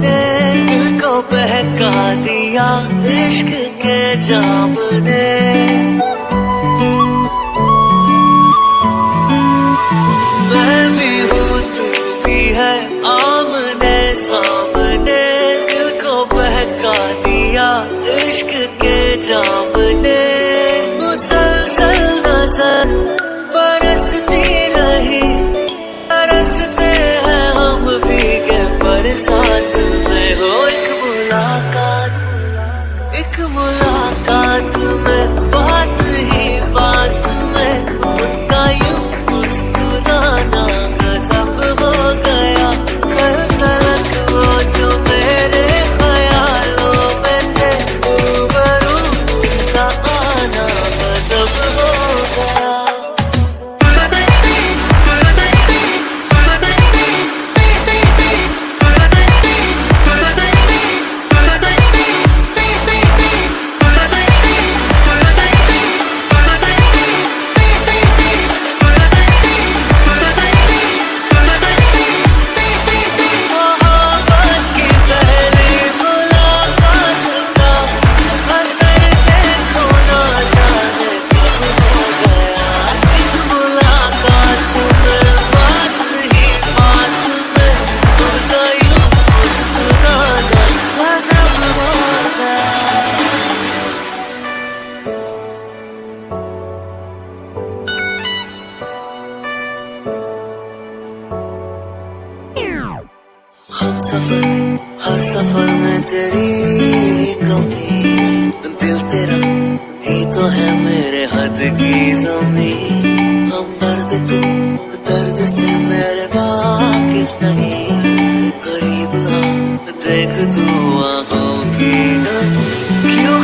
ने दिल को बहका दिया, इश्क के जाम ने मैं भी हूँ को बहका दिया, इश्क के जाम मुलाकात एक मुलाकात हम सफ़र, हर सफ़र में तेरी कमी। दिल तेरा ही तो है मेरे हद की जमी। हम दर्द तू दर्द से मेरे वाकिफ नहीं। करीब देख तू आँखों की नमी। क्यों